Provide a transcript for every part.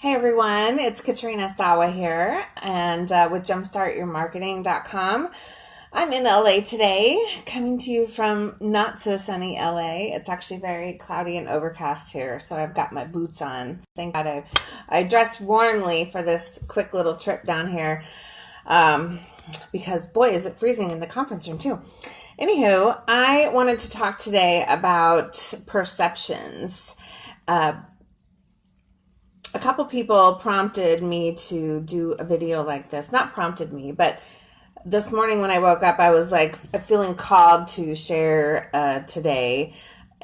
Hey everyone, it's Katrina Sawa here and uh, with jumpstartyourmarketing.com. I'm in LA today, coming to you from not so sunny LA. It's actually very cloudy and overcast here, so I've got my boots on. Thank God I, I dressed warmly for this quick little trip down here um, because boy, is it freezing in the conference room too. Anywho, I wanted to talk today about perceptions. Uh, a couple people prompted me to do a video like this. Not prompted me, but this morning when I woke up, I was like feeling called to share uh, today.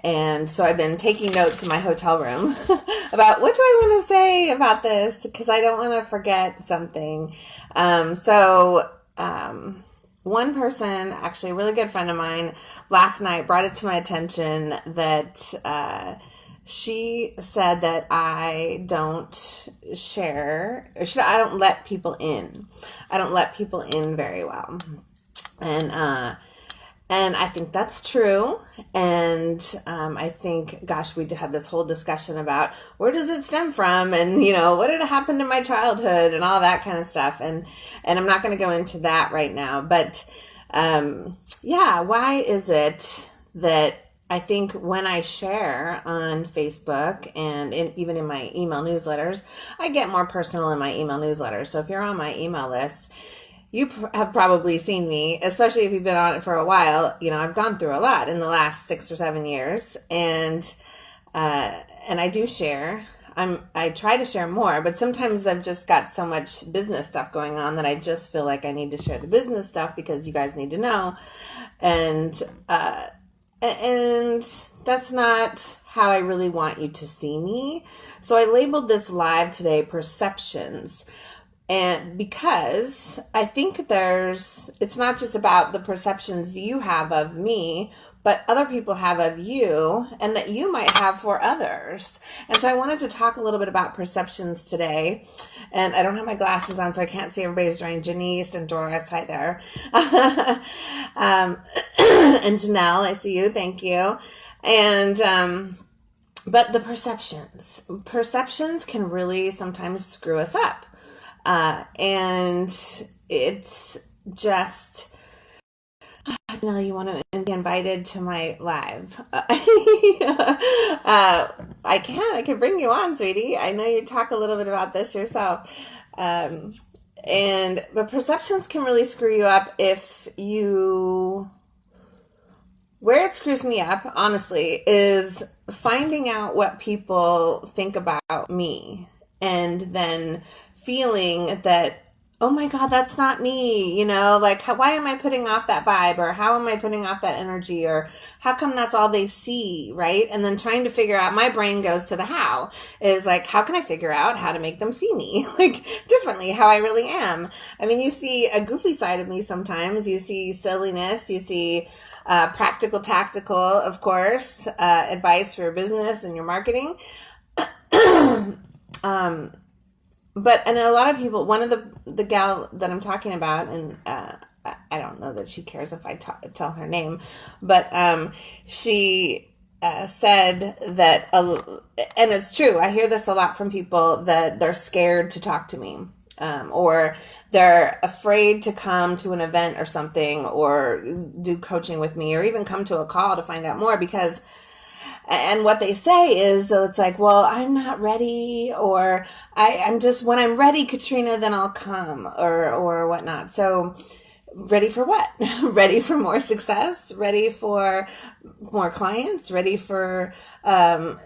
And so I've been taking notes in my hotel room about what do I want to say about this because I don't want to forget something. Um, so, um, one person, actually a really good friend of mine, last night brought it to my attention that uh, she said that I don't share, or should, I don't let people in. I don't let people in very well. And, uh, and I think that's true. And um, I think, gosh, we had this whole discussion about where does it stem from, and you know, what did happen to my childhood, and all that kind of stuff. And and I'm not going to go into that right now. But um, yeah, why is it that I think when I share on Facebook and in, even in my email newsletters, I get more personal in my email newsletters. So if you're on my email list, you have probably seen me, especially if you've been on it for a while. You know, I've gone through a lot in the last six or seven years, and uh, and I do share. I'm I try to share more, but sometimes I've just got so much business stuff going on that I just feel like I need to share the business stuff because you guys need to know, and. Uh, and that's not how I really want you to see me. So I labeled this live today perceptions. And because I think there's, it's not just about the perceptions you have of me, but other people have of you and that you might have for others. And so I wanted to talk a little bit about perceptions today. And I don't have my glasses on, so I can't see everybody's drawing. Janice and Doris, hi there. um, and Janelle, I see you. Thank you. And, um, but the perceptions, perceptions can really sometimes screw us up. Uh, and it's just, Janelle, you want to be invited to my live? uh, I can. I can bring you on, sweetie. I know you talk a little bit about this yourself. Um, and but perceptions can really screw you up if you where it screws me up honestly is finding out what people think about me and then feeling that oh my god that's not me you know like how, why am i putting off that vibe or how am i putting off that energy or how come that's all they see right? And then trying to figure out my brain goes to the how is like how can i figure out how to make them see me like differently how i really am? I mean you see a goofy side of me sometimes. You see silliness you see uh, practical tactical of course uh, advice for your business and your marketing. Um but and a lot of people one of the the gal that i'm talking about and uh, i don't know that she cares if I tell her name but um, she uh, said that uh, and it's true i hear this a lot from people that they're scared to talk to me um, or they're afraid to come to an event or something or do coaching with me or even come to a call to find out more because and what they say is that it's like, well, I'm not ready, or I, I'm just when I'm ready, Katrina, then I'll come, or or whatnot. So, ready for what? ready for more success? Ready for more clients? Ready for um,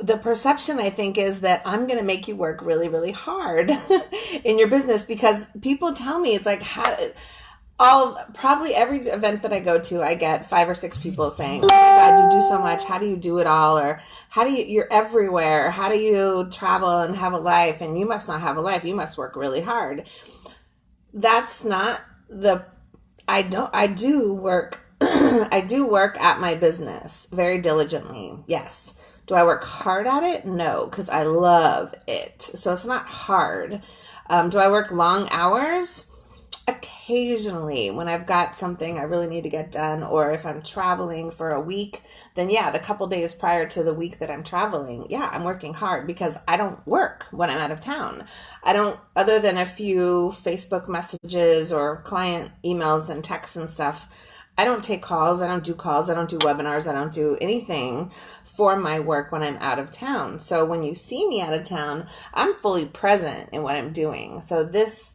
the perception I think is that I'm going to make you work really, really hard in your business because people tell me it's like how all probably every event that I go to, I get five or six people saying, "Oh my god, you do so much. How do you do it all?" Or "How do you? You're everywhere. How do you travel and have a life? And you must not have a life. You must work really hard." That's not the. I don't. I do work. I do work at my business very diligently. Yes. Do I work hard at it? No, because I love it. So it's not hard. Um, do I work long hours? Occasionally when I've got something I really need to get done, or if I'm traveling for a week, then yeah, the couple days prior to the week that I'm traveling, yeah, I'm working hard because I don't work when I'm out of town. I don't, other than a few Facebook messages or client emails and texts and stuff. I don't take calls. I don't do calls. I don't do webinars. I don't do anything for my work when I'm out of town. So when you see me out of town, I'm fully present in what I'm doing. So this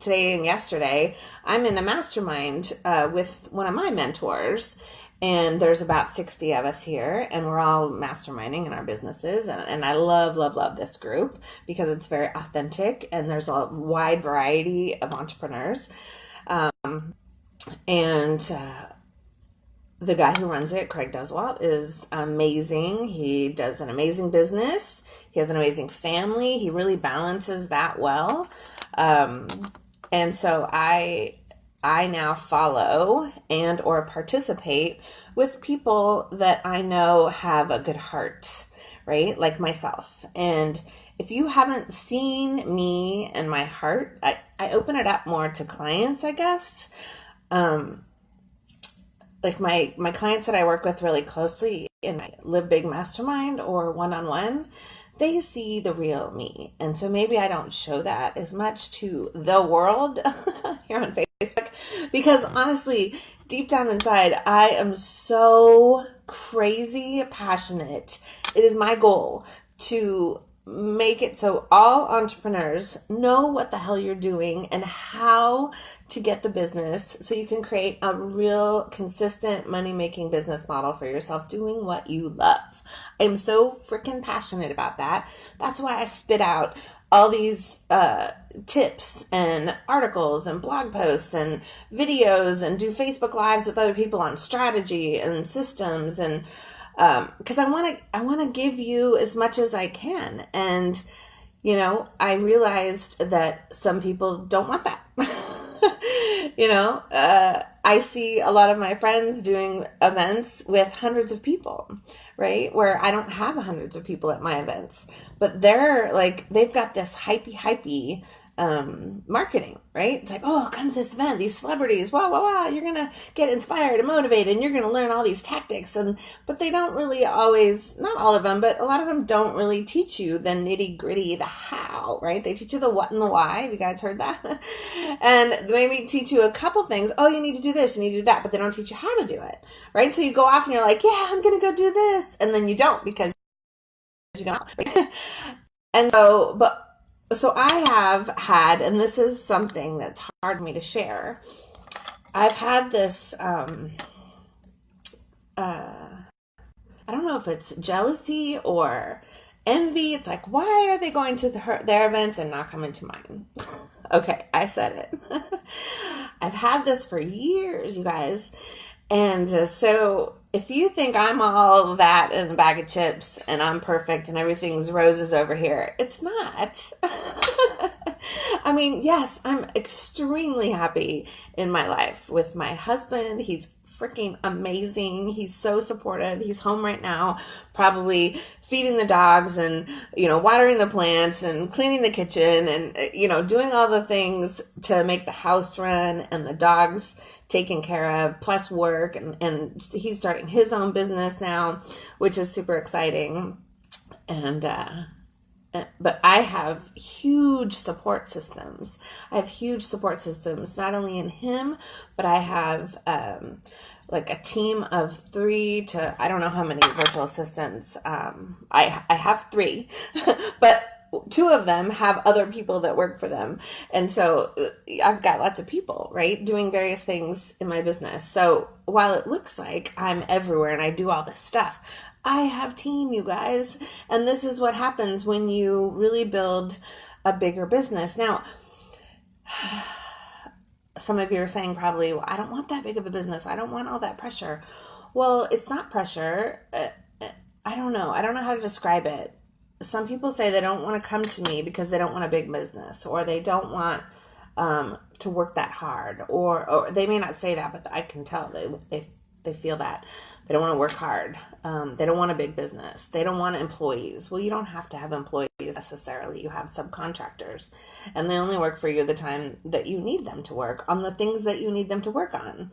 today and yesterday, I'm in a mastermind uh, with one of my mentors. And there's about 60 of us here, and we're all masterminding in our businesses. And, and I love, love, love this group because it's very authentic and there's a wide variety of entrepreneurs. Um, and uh, the guy who runs it, Craig Duswalt, is amazing. He does an amazing business. He has an amazing family. He really balances that well. Um, and so I I now follow and or participate with people that I know have a good heart, right? Like myself. And if you haven't seen me and my heart, I, I open it up more to clients, I guess. Um, like my my clients that I work with really closely in my Live Big Mastermind or one on one, they see the real me. And so maybe I don't show that as much to the world here on Facebook because honestly, deep down inside, I am so crazy passionate. It is my goal to make it so all entrepreneurs know what the hell you're doing and how to get the business so you can create a real consistent money making business model for yourself doing what you love. I'm so freaking passionate about that. That's why I spit out all these uh, tips and articles and blog posts and videos and do Facebook lives with other people on strategy and systems and because um, I want to I want to give you as much as I can and you know I realized that some people don't want that you know uh, I see a lot of my friends doing events with hundreds of people right? Where I don't have hundreds of people at my events but they're like they've got this hypey hypey um, marketing, right? It's like, oh, come to this event, these celebrities, wow, wow, wow, you're gonna get inspired and motivated, and you're gonna learn all these tactics, and but they don't really always, not all of them, but a lot of them don't really teach you the nitty gritty, the how, right? They teach you the what and the why. Have you guys heard that? and maybe teach you a couple things. Oh, you need to do this, you need to do that, but they don't teach you how to do it, right? So you go off and you're like, yeah, I'm gonna go do this, and then you don't because you don't. And so, but so I have had, and this is something that's hard for me to share. I've had this, um, uh, I don't know if it's jealousy or envy. It's like, why are they going to the, their events and not coming to mine? okay, I said it. I've had this for years, you guys. And uh, so if you think I'm all that in a bag of chips and I'm perfect and everything's roses over here, it's not. I mean, yes, I'm extremely happy in my life with my husband. He's freaking amazing. He's so supportive. He's home right now, probably feeding the dogs and, you know, watering the plants and cleaning the kitchen and, you know, doing all the things to make the house run and the dogs taken care of, plus work. And, and he's starting his own business now, which is super exciting. And, uh, but I have huge support systems. I have huge support systems, not only in him, but I have um, like a team of three to I don't know how many virtual assistants. Um, I I have three, but two of them have other people that work for them, and so uh, I've got lots of people right doing various things in my business. So while it looks like I'm everywhere and I do all this stuff, I have team, you guys. And this is what happens when you really build a bigger business. Now, some of you are saying probably, well, I don't want that big of a business. I don't want all that pressure. Well, it's not pressure. Uh, uh, I don't know. I don't know how to describe it. Some people say they don't want to come to me because they don't want a big business or they don't want um, to work that hard or, or they may not say that, but I can tell they, they, they feel that. They don't want to work hard. Um, they don't want a big business. They don't want employees. Well, you don't have to have employees employees necessarily. You have subcontractors, and they only work for you the time that you need them to work on the things that you need them to work on.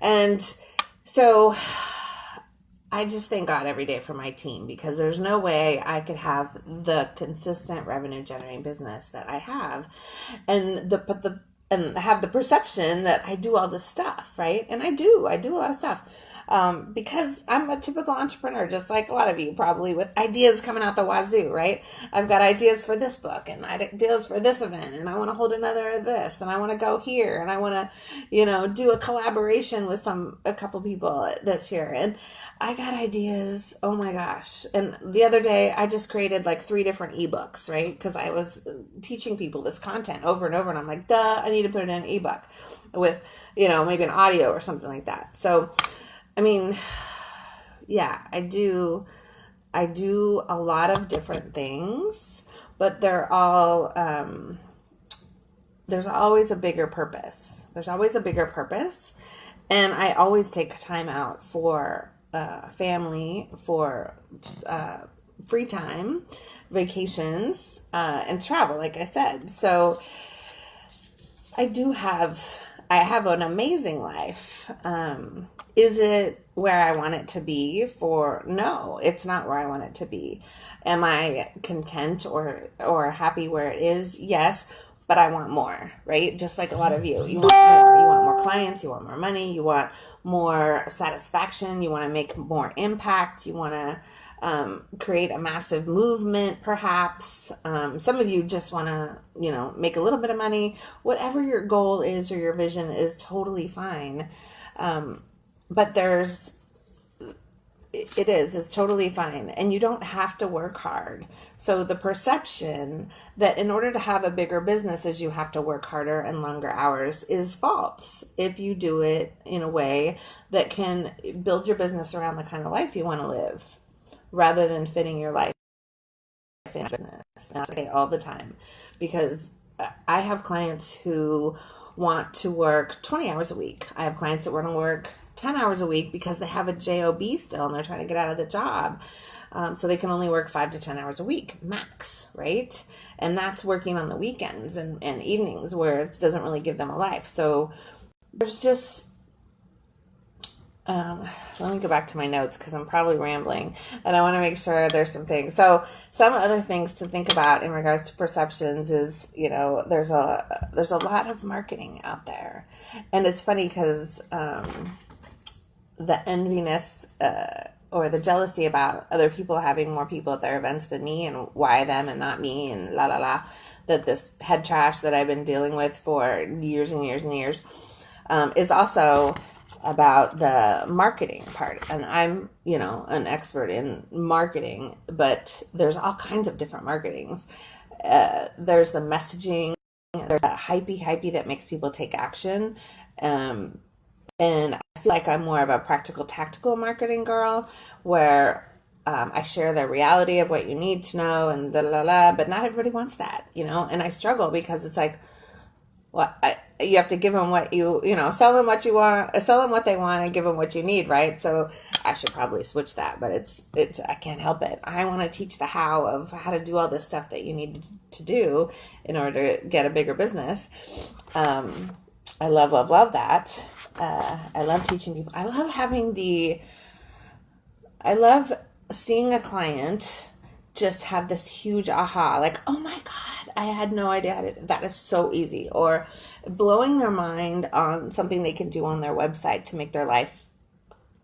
And so I just thank God every day for my team because there's no way I could have the consistent revenue generating business that I have. And the but the and have the perception that I do all this stuff, right? And I do. I do a lot of stuff um, because I'm a typical entrepreneur, just like a lot of you probably, with ideas coming out the wazoo, right? I've got ideas for this book and ideas for this event, and I want to hold another of this, and I want to go here, and I want to, you know, do a collaboration with some a couple people this year, and I got ideas. Oh my gosh! And the other day, I just created like three different ebooks, right? Because I was teaching people this content over and over, and I'm like, duh, I need to put it in an ebook with, you know, maybe an audio or something like that. So I mean, yeah, I do. I do a lot of different things, but they're all. Um, there's always a bigger purpose. There's always a bigger purpose, and I always take time out for uh, family, for uh, free time, vacations, uh, and travel. Like I said, so I do have. I have an amazing life. Um, is it where I want it to be for no, it's not where I want it to be. Am I content or or happy where it is? Yes, but I want more, right? Just like a lot of you. You want more. You want more clients, you want more money, you want more satisfaction, you want to make more impact, you want to um, create a massive movement, perhaps. Um, some of you just want to, you know, make a little bit of money. Whatever your goal is or your vision is totally fine. Um, but there's it is it's totally fine and you don't have to work hard so the perception that in order to have a bigger business is you have to work harder and longer hours is false if you do it in a way that can build your business around the kind of life you want to live rather than fitting your life in business and I say all the time. Because i have clients who want to work 20 hours a week. I have clients that want to work 10 hours a week because they have a job still and they're trying to get out of the job. Um, so they can only work five to 10 hours a week max right? And that's working on the weekends and, and evenings where it doesn't really give them a life. So there's just um, let me go back to my notes because I'm probably rambling and I want to make sure there's some things. So some other things to think about in regards to perceptions is, you know, there's a, there's a lot of marketing out there and it's funny because, um, the enviness uh, or the jealousy about other people having more people at their events than me and why them and not me and la la la that this head trash that I've been dealing with for years and years and years um, is also about the marketing part. And i'm you know an expert in marketing but there's all kinds of different marketings. Uh, there's the messaging there's that hypey hypey that makes people take action. Um, and I feel like I'm more of a practical, tactical marketing girl where um, I share the reality of what you need to know and the la la, but not everybody wants that, you know. And I struggle because it's like, well, you have to give them what you, you know, sell them what you want, sell them what they want, and give them what you need, right? So I should probably switch that, but it's, it's, I can't help it. I want to teach the how of how to do all this stuff that you need to do in order to get a bigger business. Um, I love, love, love that. Uh, I love teaching people. I love having the, I love seeing a client just have this huge aha, like, oh my God, I had no idea that is so easy. Or blowing their mind on something they can do on their website to make their life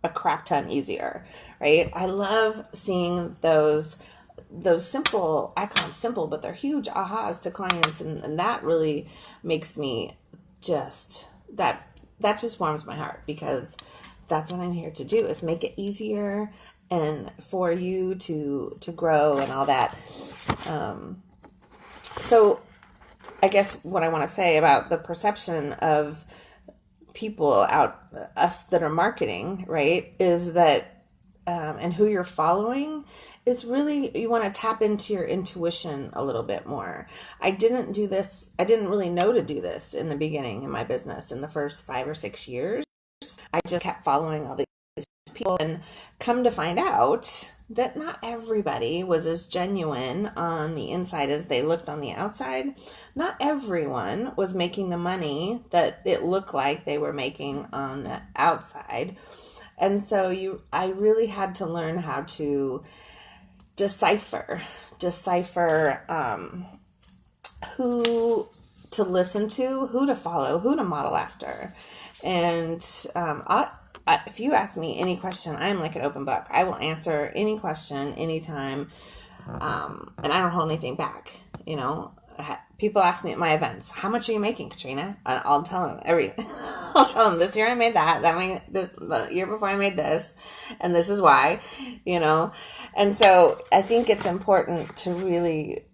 a crap ton easier, right? I love seeing those those simple I call them simple, but they're huge ahas to clients and, and that really makes me just that that just warms my heart because that's what I'm here to do is make it easier and for you to to grow and all that. Um, so I guess what I want to say about the perception of people out us that are marketing, right, is that um, and who you're following is really you want to tap into your intuition a little bit more. I didn't do this, I didn't really know to do this in the beginning in my business in the first five or six years. I just kept following all these people and come to find out that not everybody was as genuine on the inside as they looked on the outside. Not everyone was making the money that it looked like they were making on the outside. And so you I really had to learn how to decipher decipher um, who to listen to, who to follow, who to model after. And um, I, if you ask me any question, I'm like an open book. I will answer any question anytime. Um, and I don't hold anything back. You know, people ask me at my events, how much are you making, Katrina? And I'll tell them every, I'll tell them this year I made that, that way, the, the year before I made this, and this is why, you know? And so I think it's important to really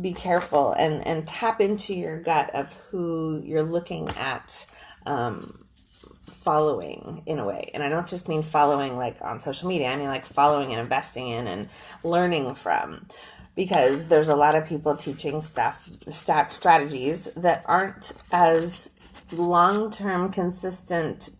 be careful and, and tap into your gut of who you're looking at, um, following in a way. And I don't just mean following like on social media, I mean like following and investing in and learning from. Because there's a lot of people teaching stuff, st- strategies that aren't as long term, consistent,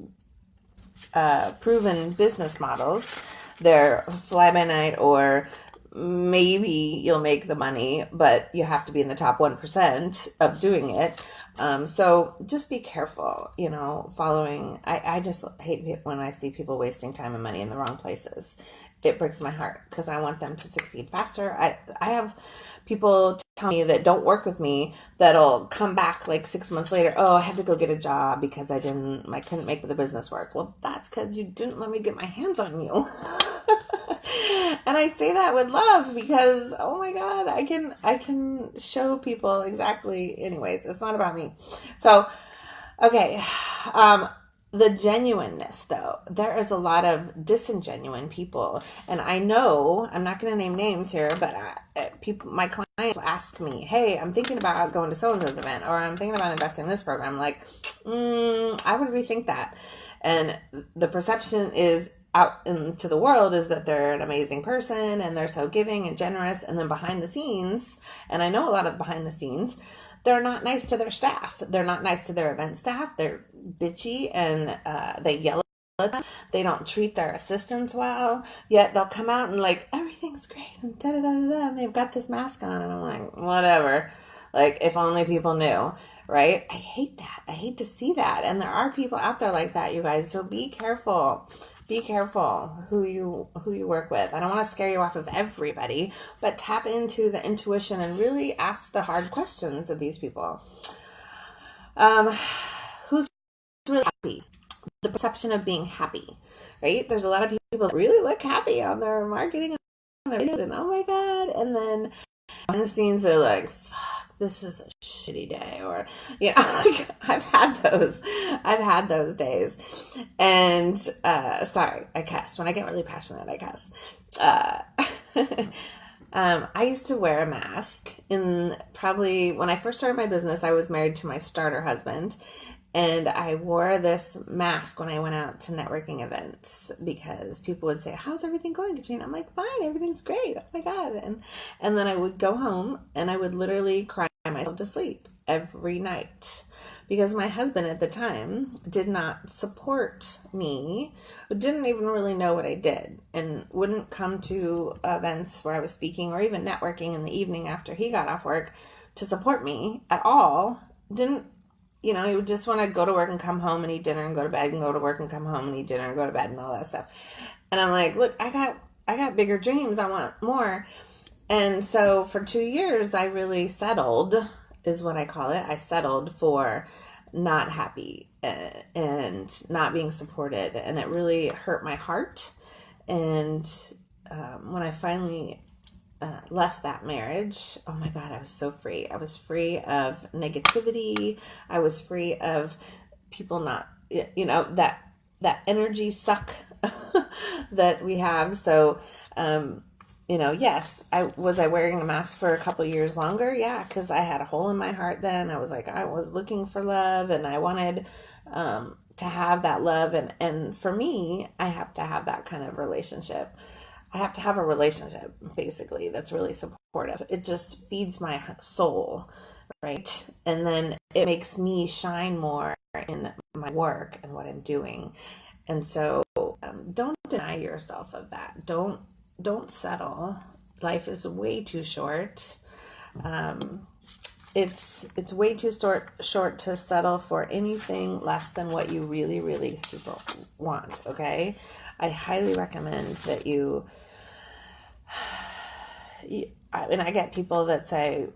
uh, proven business models. They're fly by night or maybe you'll make the money, but you have to be in the top 1% of doing it. Um, so just be careful, you know, following. I, I just hate when I see people wasting time and money in the wrong places. It breaks my heart because I want them to succeed faster. I, I have people tell me that don't work with me that'll come back like six months later. Oh, I had to go get a job because I didn't, I couldn't make the business work. Well, that's because you didn't let me get my hands on you. and I say that with love because oh my god, I can I can show people exactly anyways. It's not about me. So, okay. Um the genuineness though. There is a lot of disingenuine people. And i know i'm not going to name names here but I, uh, people my clients ask me hey i'm thinking about going to so and so's event or i'm thinking about investing in this program. I'm like mm, i would rethink that. And the perception is out into the world is that they're an amazing person and they're so giving and generous and then behind the scenes and i know a lot of behind the scenes they're not nice to their staff. They're not nice to their event staff. They're bitchy and uh, they yell at them. They don't treat their assistants well. Yet they'll come out and like everything's great and da da da da and they've got this mask on. And i'm like whatever. Like if only people knew right? I hate that. I hate to see that. And there are people out there like that you guys. So be careful be careful who you who you work with. I don't want to scare you off of everybody, but tap into the intuition and really ask the hard questions of these people. Um, who's really happy? The perception of being happy, right? There's a lot of people that really look happy on their marketing and their videos, and oh my god, and then behind the scenes they're like, this is a shitty day or you know i've had those i've had those days and uh sorry i cuss when i get really passionate i cuss uh um, I used to wear a mask in probably when I first started my business. I was married to my starter husband, and I wore this mask when I went out to networking events because people would say, "How's everything going, Katrina?" I'm like, "Fine, everything's great." Oh my god! And and then I would go home and I would literally cry myself to sleep every night because my husband at the time did not support me, didn't even really know what I did, and wouldn't come to events where I was speaking or even networking in the evening after he got off work to support me at all. Didn't you know, he would just want to go to work and come home and eat dinner and go to bed and go to work and come home and eat dinner and go to bed and all that stuff. And I'm like, look, I got I got bigger dreams. I want more. And so for 2 years I really settled is what I call it. I settled for not happy uh, and not being supported and it really hurt my heart. And um, when I finally uh, left that marriage, oh my God, I was so free. I was free of negativity. I was free of people not, you know, that that energy suck that we have. So, um, you know, yes, I was I wearing a mask for a couple years longer. Yeah, because I had a hole in my heart. Then I was like, I was looking for love, and I wanted um, to have that love. And and for me, I have to have that kind of relationship. I have to have a relationship basically that's really supportive. It just feeds my soul, right? And then it makes me shine more in my work and what I'm doing. And so um, don't deny yourself of that. Don't don't settle. Life is way too short. Um, it's it's way too short short to settle for anything less than what you really really super want. Okay, I highly recommend that you. and I get people that say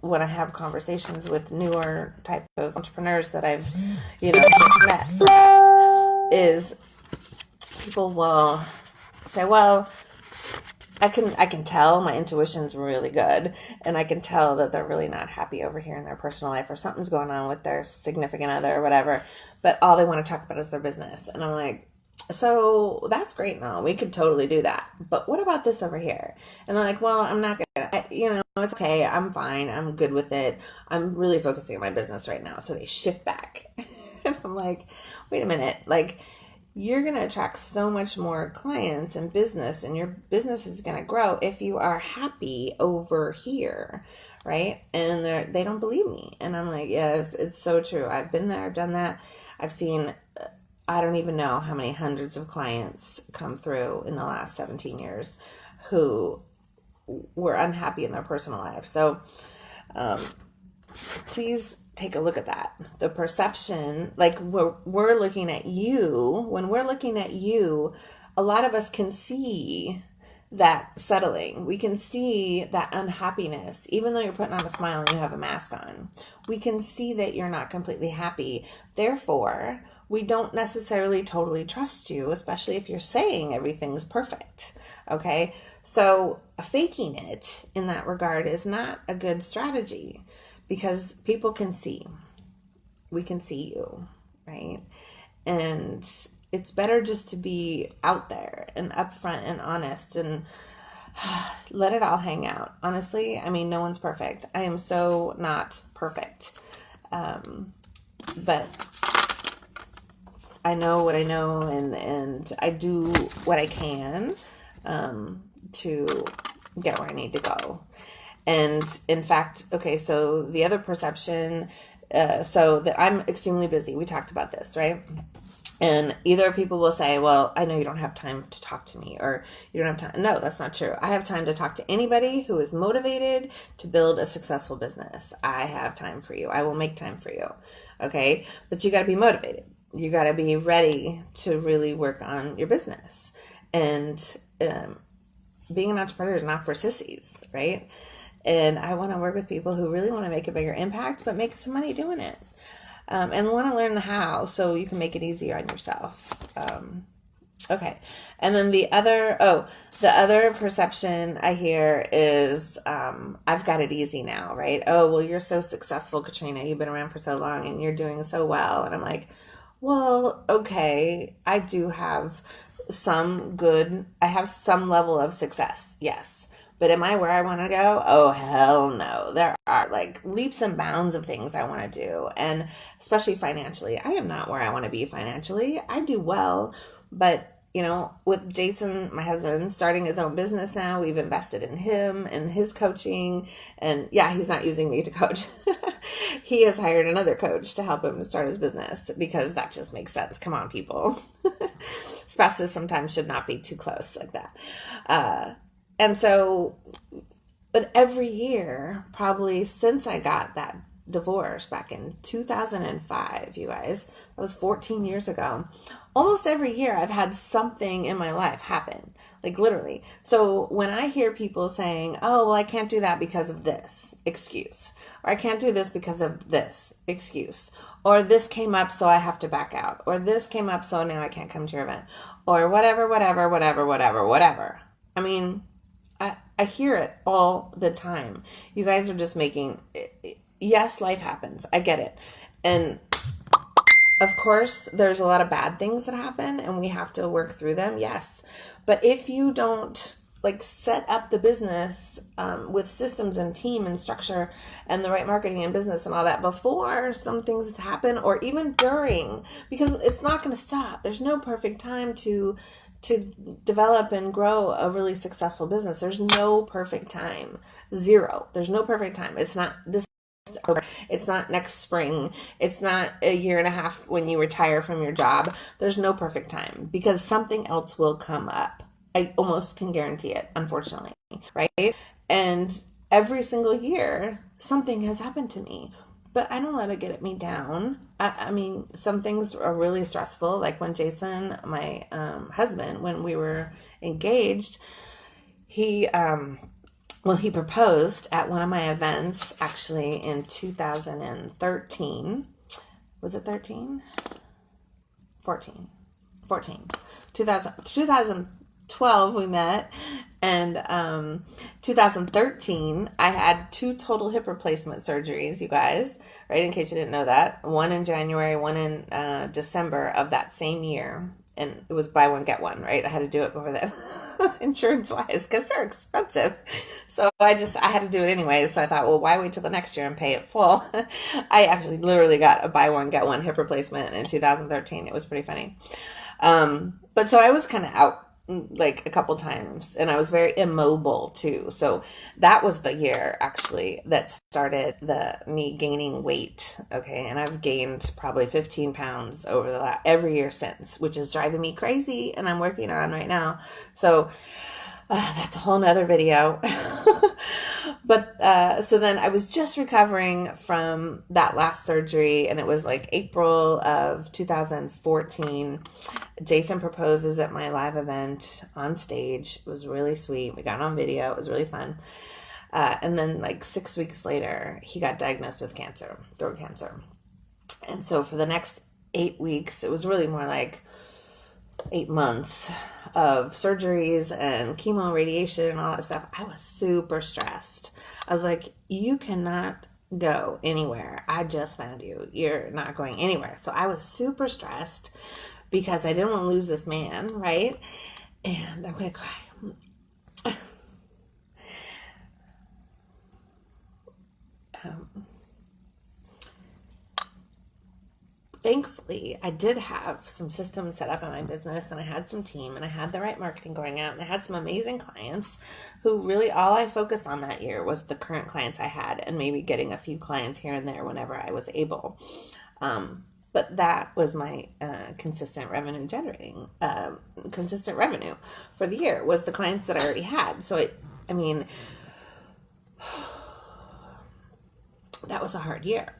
when I have conversations with newer type of entrepreneurs that I've you know just met is people will say, well, I can I can tell my intuition's really good and I can tell that they're really not happy over here in their personal life or something's going on with their significant other or whatever but all they want to talk about is their business and I'm like so that's great now we could totally do that but what about this over here? And they're like well I'm not gonna you know it's okay I'm fine I'm good with it I'm really focusing on my business right now. So they shift back. And I'm like wait a minute like you're going to attract so much more clients and business and your business is going to grow if you are happy over here right? And they don't believe me. And i'm like yes it's so true. I've been there i've done that. I've seen i don't even know how many hundreds of clients come through in the last 17 years who were unhappy in their personal life. So um, please take a look at that. The perception, like we're, we're looking at you, when we're looking at you, a lot of us can see that settling. We can see that unhappiness, even though you're putting on a smile and you have a mask on. We can see that you're not completely happy. Therefore, we don't necessarily totally trust you, especially if you're saying everything's perfect. Okay. So, faking it in that regard is not a good strategy because people can see. We can see you, right? And it's better just to be out there and upfront and honest and let it all hang out. Honestly, I mean, no one's perfect. I am so not perfect. Um, but I know what I know and, and I do what I can um, to get where I need to go. And in fact, okay, so the other perception, uh, so that I'm extremely busy. We talked about this, right? And either people will say, Well, I know you don't have time to talk to me, or you don't have time. No, that's not true. I have time to talk to anybody who is motivated to build a successful business. I have time for you. I will make time for you. Okay. But you got to be motivated. You got to be ready to really work on your business. And um, being an entrepreneur is not for sissies, right? And I want to work with people who really want to make a bigger impact, but make some money doing it, um, and want to learn the how so you can make it easier on yourself. Um, okay, and then the other oh the other perception I hear is um, I've got it easy now, right? Oh well, you're so successful, Katrina. You've been around for so long, and you're doing so well, and I'm like. Well, okay, I do have some good, I have some level of success, yes but am I where I want to go? Oh, hell no. There are like leaps and bounds of things I want to do. And especially financially, I am not where I want to be financially. I do well, but you know, with Jason, my husband, starting his own business now, we've invested in him and his coaching. And yeah, he's not using me to coach. he has hired another coach to help him to start his business because that just makes sense. Come on, people. Spouses sometimes should not be too close like that. Uh, and so, but every year, probably since I got that divorce back in 2005, you guys, that was 14 years ago, almost every year I've had something in my life happen, like literally. So when I hear people saying, oh, well, I can't do that because of this excuse, or I can't do this because of this excuse, or this came up, so I have to back out, or this came up, so now I can't come to your event, or whatever, whatever, whatever, whatever, whatever. I mean, I, I hear it all the time. You guys are just making, yes, life happens. I get it. And of course, there's a lot of bad things that happen and we have to work through them. Yes. But if you don't like set up the business um, with systems and team and structure and the right marketing and business and all that before some things happen or even during because it's not going to stop there's no perfect time to to develop and grow a really successful business. There's no perfect time. Zero. There's no perfect time. It's not this it's not next spring. It's not a year and a half when you retire from your job. There's no perfect time because something else will come up I almost can guarantee it, unfortunately, right? And every single year, something has happened to me, but I don't let it get me down. I, I mean, some things are really stressful, like when Jason, my um, husband, when we were engaged, he, um, well, he proposed at one of my events actually in 2013. Was it 13? 14. 14. 2000, 2012 we met and um, 2013 i had two total hip replacement surgeries you guys right in case you didn't know that. One in january one in uh, december of that same year and it was buy one get one right? I had to do it before that insurance wise because they're expensive. So i just i had to do it anyway so i thought well why wait till the next year and pay it full? I actually literally got a buy one get one hip replacement in 2013 it was pretty funny. Um, but so i was kind of out like a couple times and I was very immobile too. So that was the year actually that started the me gaining weight. Okay. And I've gained probably 15 pounds over the last, every year since, which is driving me crazy and I'm working on right now. So uh, that's a whole nother video. but uh, so then I was just recovering from that last surgery, and it was like April of 2014. Jason proposes at my live event on stage. It was really sweet. We got on video. It was really fun. Uh, and then, like six weeks later, he got diagnosed with cancer, throat cancer. And so, for the next eight weeks, it was really more like eight months of surgeries and chemo radiation and all that stuff, I was super stressed. I was like, you cannot go anywhere. I just found you. You're not going anywhere. So I was super stressed because I didn't want to lose this man, right? And I'm going to cry. um, thankfully, I did have some systems set up in my business and I had some team and I had the right marketing going out and I had some amazing clients who really all I focused on that year was the current clients I had and maybe getting a few clients here and there whenever I was able. Um, but that was my uh, consistent revenue generating, um, consistent revenue for the year was the clients that I already had. So it, I mean, that was a hard year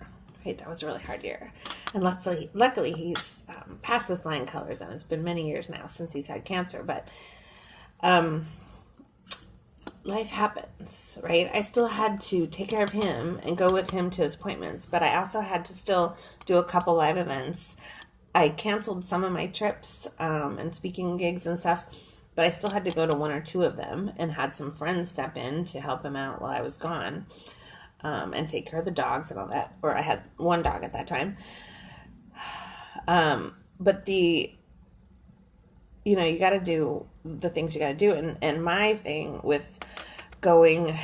right? That was a really hard year. And luckily, luckily he's um, passed with flying colors, and it's been many years now since he's had cancer. But um, life happens, right? I still had to take care of him and go with him to his appointments, but I also had to still do a couple live events. I canceled some of my trips um, and speaking gigs and stuff, but I still had to go to one or two of them and had some friends step in to help him out while I was gone um, and take care of the dogs and all that. Or I had one dog at that time. Um, but the, you know, you got to do the things you got to do. And, and my thing with going,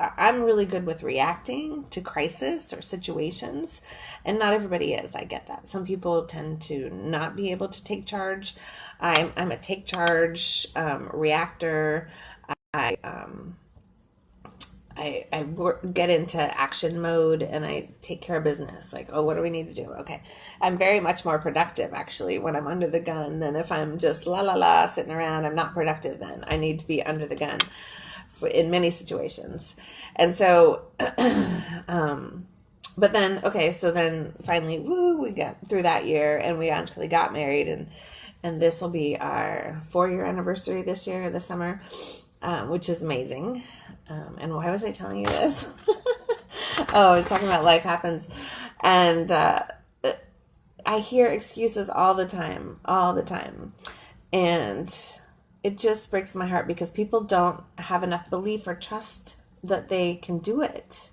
I'm really good with reacting to crisis or situations, and not everybody is. I get that. Some people tend to not be able to take charge. I'm, I'm a take charge um, reactor. I um, I, I work, get into action mode and I take care of business. Like, oh, what do we need to do? Okay. I'm very much more productive actually when I'm under the gun than if I'm just la la la sitting around. I'm not productive then. I need to be under the gun for, in many situations. And so, um, but then, okay, so then finally, woo, we got through that year and we actually got married and, and this will be our four year anniversary this year, this summer, um, which is amazing. Um, and why was I telling you this? oh, I was talking about life happens. And uh, I hear excuses all the time, all the time. And it just breaks my heart because people don't have enough belief or trust that they can do it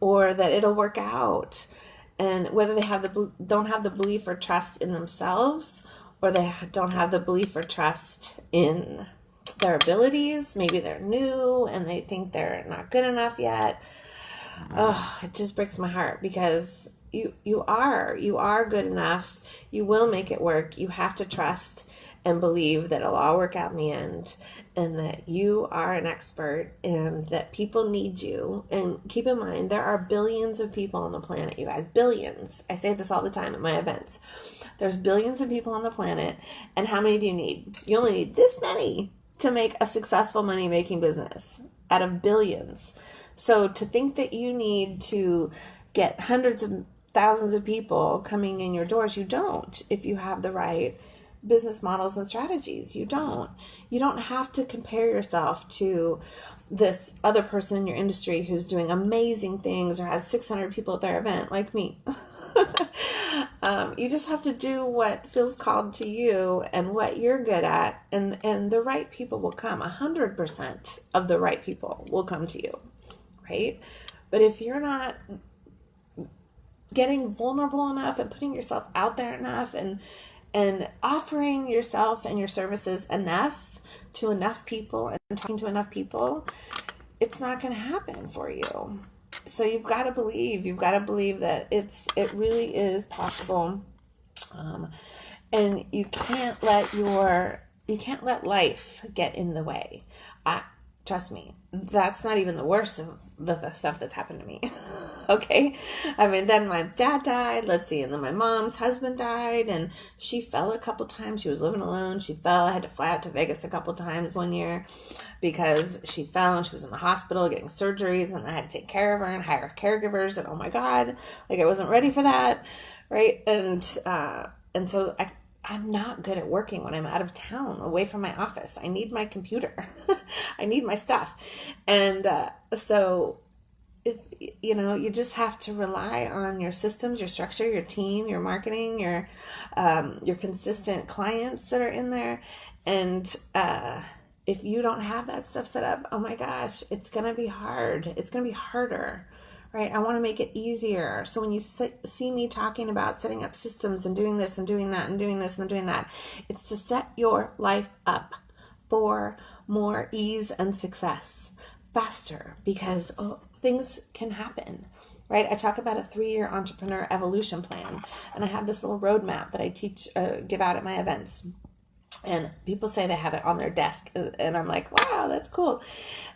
or that it'll work out. And whether they have the don't have the belief or trust in themselves or they don't have the belief or trust in their abilities. Maybe they're new and they think they're not good enough yet. Oh, it just breaks my heart because you you are you are good enough. You will make it work. You have to trust and believe that it'll all work out in the end and that you are an expert and that people need you. And keep in mind, there are billions of people on the planet, you guys. Billions. I say this all the time at my events. There's billions of people on the planet. And how many do you need? You only need this many to make a successful money making business out of billions. So to think that you need to get hundreds of thousands of people coming in your doors, you don't if you have the right business models and strategies. You don't. You don't have to compare yourself to this other person in your industry who's doing amazing things or has 600 people at their event, like me. um, you just have to do what feels called to you and what you're good at, and and the right people will come. A hundred percent of the right people will come to you, right? But if you're not getting vulnerable enough and putting yourself out there enough and and offering yourself and your services enough to enough people and talking to enough people, it's not going to happen for you so you've got to believe you've got to believe that it's it really is possible. Um, and you can't let your you can't let life get in the way trust me that's not even the worst of the, the stuff that's happened to me. Okay? I mean then my dad died let's see and then my mom's husband died and she fell a couple times. She was living alone. She fell i had to fly out to vegas a couple times one year because she fell and she was in the hospital getting surgeries and i had to take care of her and hire caregivers and oh my god like i wasn't ready for that right? And uh and so i I'm not good at working when I'm out of town, away from my office. I need my computer. I need my stuff. And uh, so, if you know, you just have to rely on your systems, your structure, your team, your marketing, your um, your consistent clients that are in there. And uh, if you don't have that stuff set up, oh my gosh, it's gonna be hard. It's gonna be harder right? I want to make it easier. So when you see me talking about setting up systems and doing this and doing that and doing this and doing that, it's to set your life up for more ease and success faster because oh, things can happen. Right, I talk about a three-year entrepreneur evolution plan, and I have this little roadmap that I teach, uh, give out at my events and people say they have it on their desk and i'm like wow that's cool.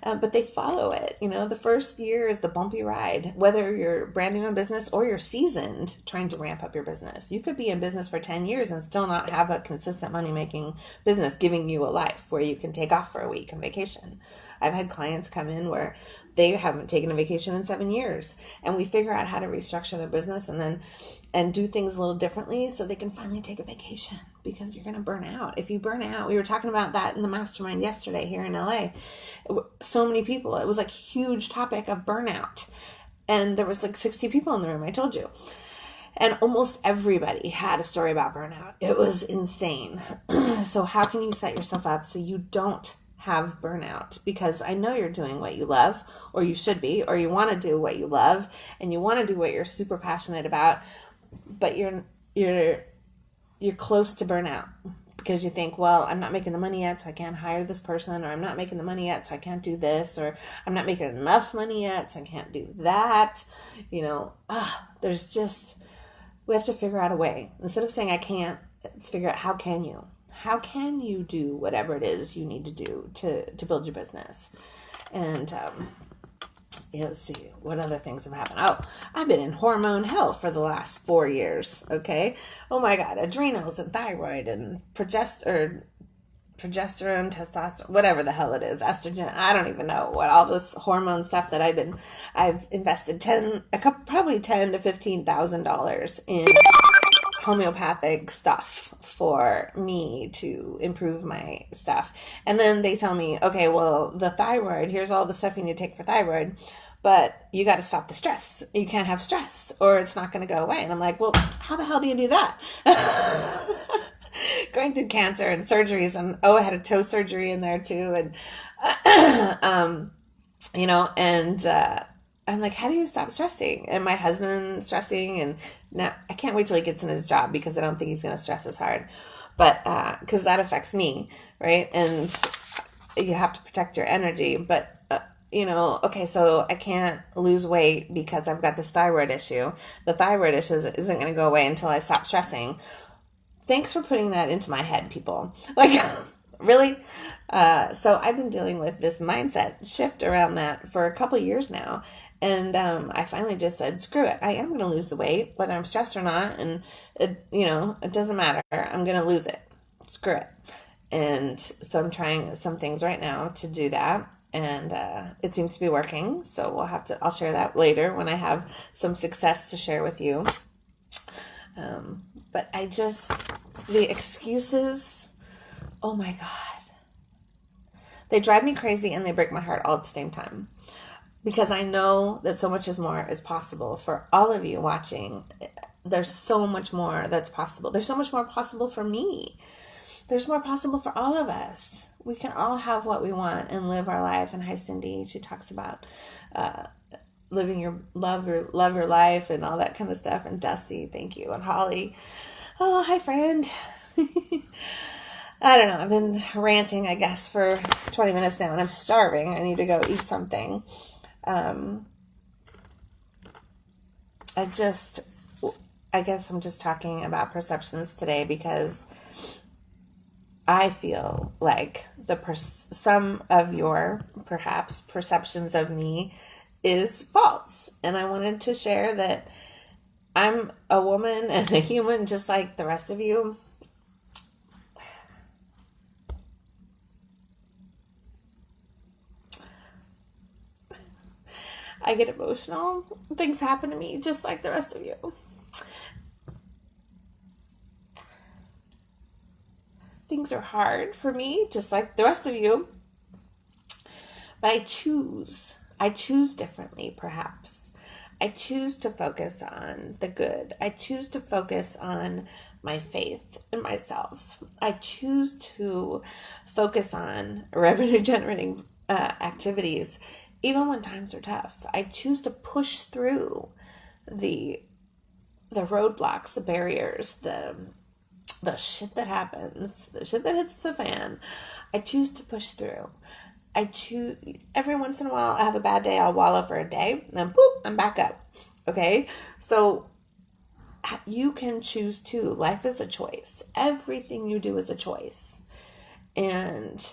Uh, but they follow it. You know the first year is the bumpy ride whether you're brand new in business or you're seasoned trying to ramp up your business. You could be in business for 10 years and still not have a consistent money making business giving you a life where you can take off for a week on vacation i've had clients come in where they haven't taken a vacation in seven years and we figure out how to restructure their business and then and do things a little differently so they can finally take a vacation because you're going to burn out. If you burn out we were talking about that in the mastermind yesterday here in la so many people it was like huge topic of burnout and there was like 60 people in the room i told you. And almost everybody had a story about burnout. It was insane. So how can you set yourself up so you don't have burnout because I know you're doing what you love, or you should be, or you want to do what you love, and you want to do what you're super passionate about, but you're you're you're close to burnout because you think, well, I'm not making the money yet, so I can't hire this person, or I'm not making the money yet, so I can't do this, or I'm not making enough money yet, so I can't do that. You know, ah, there's just we have to figure out a way instead of saying I can't. Let's figure out how can you how can you do whatever it is you need to do to to build your business and um, yeah, let's see what other things have happened. Oh, I've been in hormone hell for the last four years. Okay. Oh my God, adrenals and thyroid and progester, progesterone, testosterone, whatever the hell it is, estrogen. I don't even know what all this hormone stuff that I've been. I've invested ten, a couple, probably ten to fifteen thousand dollars in homeopathic stuff for me to improve my stuff. And then they tell me, okay, well, the thyroid, here's all the stuff you need to take for thyroid, but you got to stop the stress. You can't have stress or it's not going to go away. And I'm like, well, how the hell do you do that? Going through cancer and surgeries, and oh, I had a toe surgery in there too. And, um, you know, and, uh, I'm like, how do you stop stressing? And my husband stressing, and now I can't wait till he gets in his job because I don't think he's going to stress as hard, but because uh, that affects me, right? And you have to protect your energy, but. Uh, you know, okay, so I can't lose weight because I've got this thyroid issue. The thyroid issue isn't going to go away until I stop stressing. Thanks for putting that into my head, people. Like, really? Uh, so I've been dealing with this mindset shift around that for a couple years now. And um, I finally just said, screw it. I am going to lose the weight, whether I'm stressed or not. And, it, you know, it doesn't matter. I'm going to lose it. Screw it. and so I'm trying some things right now to do that. And uh, it seems to be working. So we'll have to, I'll share that later when I have some success to share with you. Um, but I just, the excuses, oh my God. They drive me crazy and they break my heart all at the same time because I know that so much is more is possible for all of you watching. There's so much more that's possible. There's so much more possible for me. There's more possible for all of us. We can all have what we want and live our life. And hi, Cindy. She talks about uh, living your love your love your life and all that kind of stuff. And Dusty, thank you. And Holly. Oh, hi, friend. I don't know. I've been ranting, I guess, for 20 minutes now, and I'm starving. I need to go eat something. Um, I just, I guess I'm just talking about perceptions today because I feel like the per- some of your perhaps perceptions of me is false, and I wanted to share that I'm a woman and a human just like the rest of you. I get emotional. Things happen to me just like the rest of you. Things are hard for me just like the rest of you. But I choose. I choose differently, perhaps. I choose to focus on the good. I choose to focus on my faith in myself. I choose to focus on revenue generating uh, activities even when times are tough. I choose to push through the the roadblocks, the barriers, the the shit that happens, the shit that hits the fan. I choose to push through. I choose every once in a while I have a bad day, I'll wallow for a day, and then boop, I'm back up. Okay? So you can choose too. Life is a choice. Everything you do is a choice. And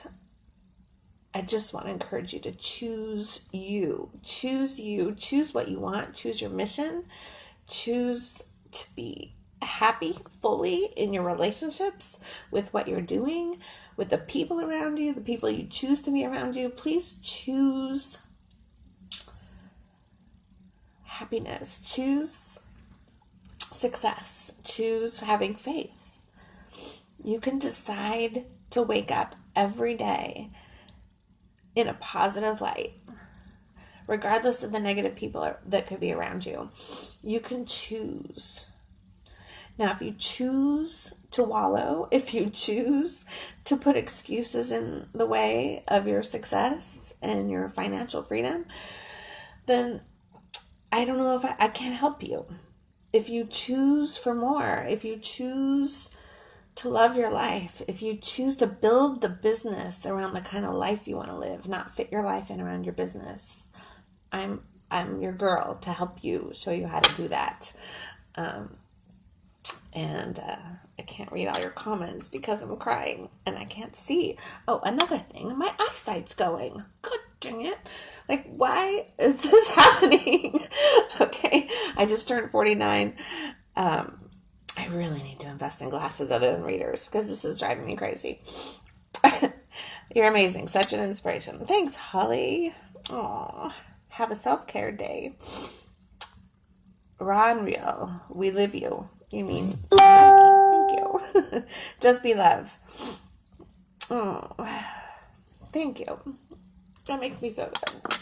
I just want to encourage you to choose you. Choose you. Choose what you want. Choose your mission. Choose to be happy fully in your relationships with what you're doing, with the people around you, the people you choose to be around you. Please choose happiness. Choose success. Choose having faith. You can decide to wake up every day in a positive light, regardless of the negative people that could be around you. You can choose. Now, if you choose to wallow, if you choose to put excuses in the way of your success and your financial freedom, then I don't know if I, I can't help you. If you choose for more, if you choose to love your life, if you choose to build the business around the kind of life you want to live, not fit your life in around your business, I'm I'm your girl to help you show you how to do that. Um, and uh, I can't read all your comments because I'm crying and I can't see. Oh, another thing, my eyesight's going. God dang it. Like, why is this happening? okay, I just turned 49. Um, I really need to invest in glasses other than readers because this is driving me crazy. You're amazing. Such an inspiration. Thanks, Holly. Aw, have a self care day. And real. We live you. You mean Thank you. Just be love. Oh, thank you. That makes me feel good.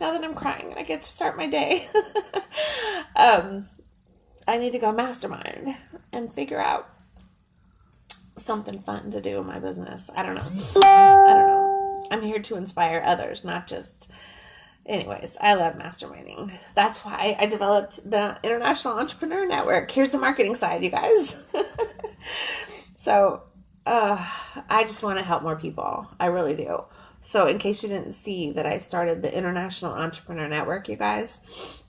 Now that I'm crying, I get to start my day. um, I need to go mastermind and figure out something fun to do in my business. I don't know. I don't know. I'm here to inspire others, not just. Anyways, I love masterminding. That's why I developed the International Entrepreneur Network. Here's the marketing side, you guys. so, uh, I just want to help more people. I really do. So, in case you didn't see that I started the International Entrepreneur Network, you guys,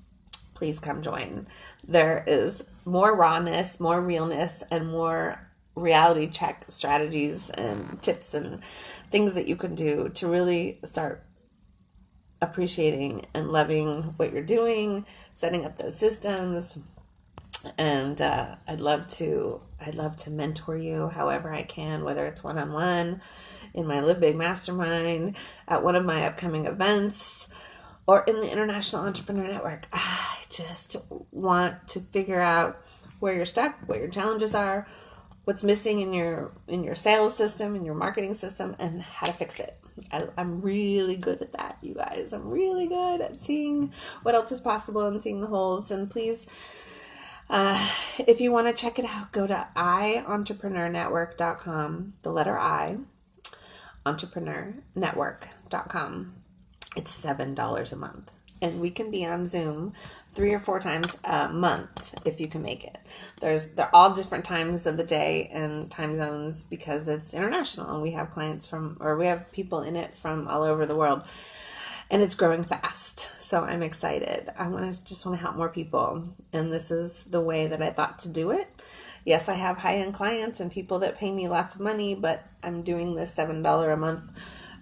please come join there is more rawness, more realness, and more reality check strategies and tips and things that you can do to really start appreciating and loving what you're doing, setting up those systems. And uh, I'd love to I'd love to mentor you however I can, whether it's one on one, in my Live Big Mastermind, at one of my upcoming events, or in the International Entrepreneur Network. I just want to figure out where you're stuck, what your challenges are, what's missing in your in your sales system, in your marketing system, and how to fix it. I, am really good at that, you guys. I'm really good at seeing what else is possible and seeing the holes. And please, uh, if you want to check it out, go to ientrepreneurnetwork.com, the letter I, entrepreneurnetwork.com. It's $7 a month. And we can be on Zoom three or four times a month if you can make it. There's they're all different times of the day and time zones because it's international and we have clients from or we have people in it from all over the world. And it's growing fast. So I'm excited. I want to just want to help more people and this is the way that I thought to do it. Yes, I have high-end clients and people that pay me lots of money, but I'm doing this $7 a month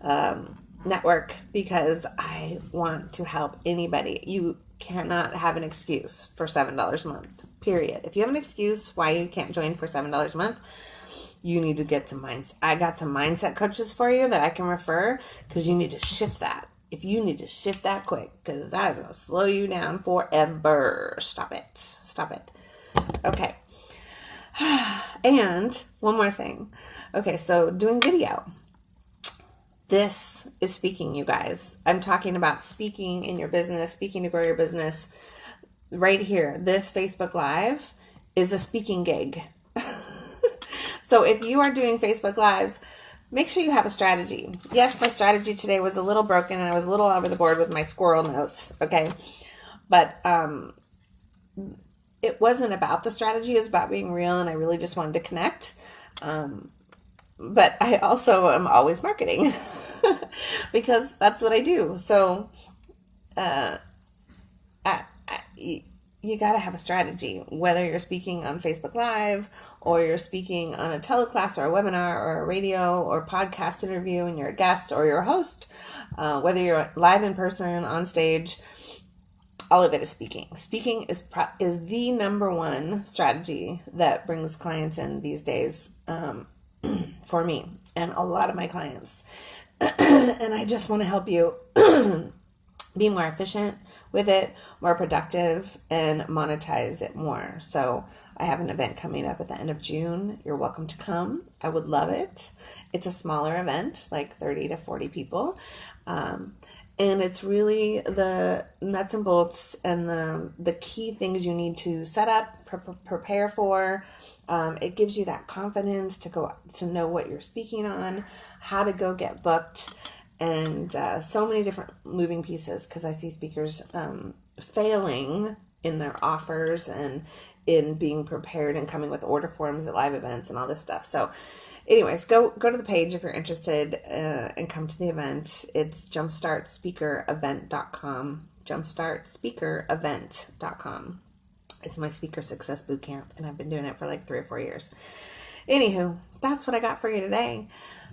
um, network because I want to help anybody. You cannot have an excuse for $7 a month, period. If you have an excuse why you can't join for $7 a month, you need to get some minds. I got some mindset coaches for you that I can refer because you need to shift that. If you need to shift that quick, because that is going to slow you down forever. Stop it. Stop it. Okay. And one more thing. Okay, so doing video. This is speaking, you guys. I'm talking about speaking in your business, speaking to grow your business. Right here, this Facebook Live is a speaking gig. so if you are doing Facebook Lives, make sure you have a strategy. Yes, my strategy today was a little broken and I was a little over the board with my squirrel notes, okay? But um, it wasn't about the strategy, it was about being real and I really just wanted to connect. Um, but I also am always marketing because that's what I do. So, uh, I, I, you got to have a strategy, whether you're speaking on Facebook Live or you're speaking on a teleclass or a webinar or a radio or podcast interview and you're a guest or you're a host, uh, whether you're live in person, on stage, all of it is speaking. Speaking is pro- is the number one strategy that brings clients in these days. Um, for me and a lot of my clients. and I just want to help you be more efficient with it, more productive, and monetize it more. So, I have an event coming up at the end of June. You're welcome to come. I would love it. It's a smaller event, like 30 to 40 people. Um, and it's really the nuts and bolts and the the key things you need to set up pre- prepare for. Um, it gives you that confidence to go to know what you're speaking on how to go get booked and uh, so many different moving pieces because i see speakers um, failing in their offers and in being prepared and coming with order forms at live events and all this stuff. So anyways, go go to the page if you're interested uh, and come to the event. It's jumpstartspeakerevent.com. Jumpstartspeakerevent.com. It's my speaker success boot camp, and I've been doing it for like three or four years. Anywho, that's what I got for you today.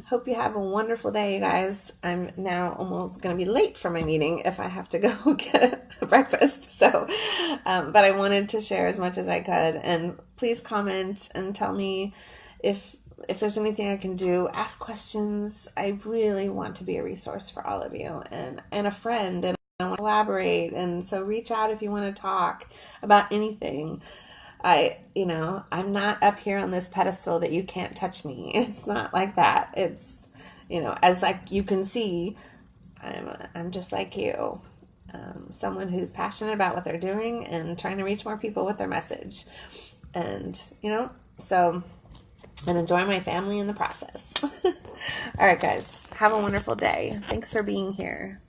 Hope you have a wonderful day, you guys. I'm now almost going to be late for my meeting if I have to go get breakfast. So, um, but I wanted to share as much as I could. And please comment and tell me if if there's anything I can do, ask questions. I really want to be a resource for all of you and, and a friend and I want to collaborate. And so reach out if you want to talk about anything. I, you know, I'm not up here on this pedestal that you can't touch me. It's not like that. It's, you know, as like you can see, I'm, I'm just like you. Um, someone who's passionate about what they're doing and trying to reach more people with their message. And, you know, so and enjoy my family in the process. All right, guys, have a wonderful day. Thanks for being here.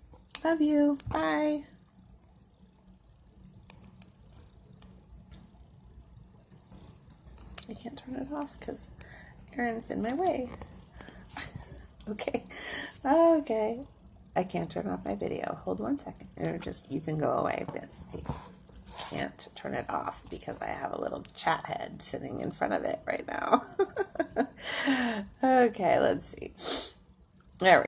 Love you. Bye. I can't turn it off because Aaron's in my way. okay. Okay. I can't turn off my video. Hold one second. Or just, you can go away. But can't turn it off because I have a little chat head sitting in front of it right now. okay, let's see. There we